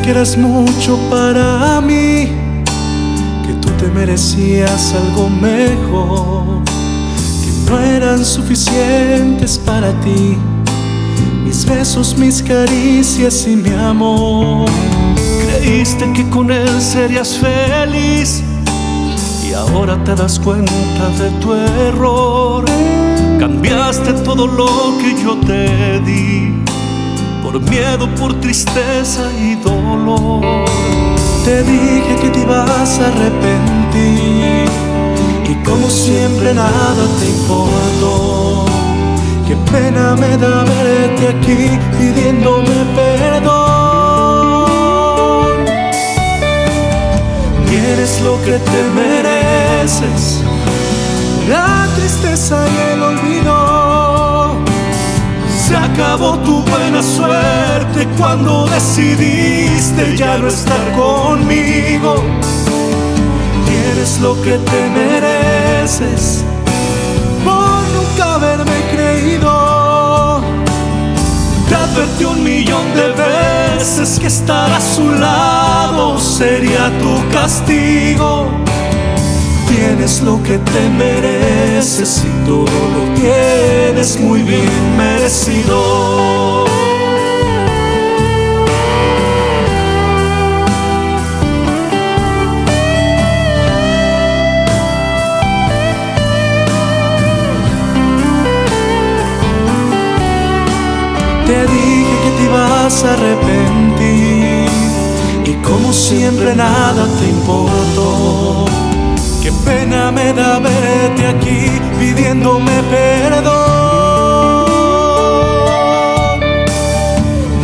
que eras mucho para mí, que tú te merecías algo mejor, que no eran suficientes para ti mis besos, mis caricias y mi amor. Creíste que con él serías feliz y ahora te das cuenta de tu error. Cambiaste todo lo que yo te di por miedo, por tristeza y dolor. Te dije que te ibas a arrepentir y como siempre nada te importó. Qué pena me da verte aquí pidiéndome perdón. Tienes lo que te mereces, la tristeza y el olvido. Se acabó tu buena suerte cuando decidiste ya no estar conmigo. Tienes lo que te mereces por nunca haberme creído. Te advertí un millón de veces que estar a su lado sería tu castigo. Tienes lo que te mereces y todo lo tienes muy bien merecido. Te dije que te ibas a arrepentir y como siempre nada te importó. Qué pena me da verte aquí pidiéndome perdón.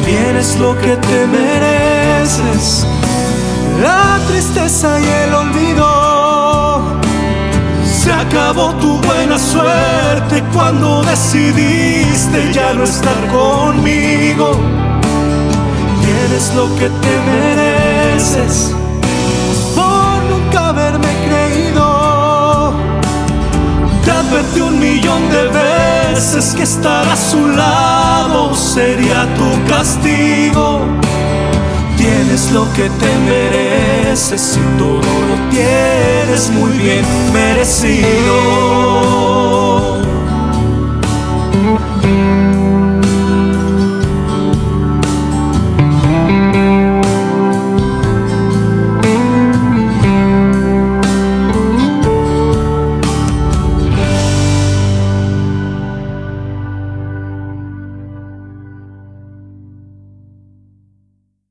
Tienes lo que te mereces, la tristeza y el olvido. Se acabó tu suerte cuando decidiste ya no estar conmigo. Tienes lo que te mereces por nunca haberme creído. Te advertí un millón de veces que estar a su lado sería tu castigo. Tienes lo que te mereces y todo lo tienes muy bien merecido.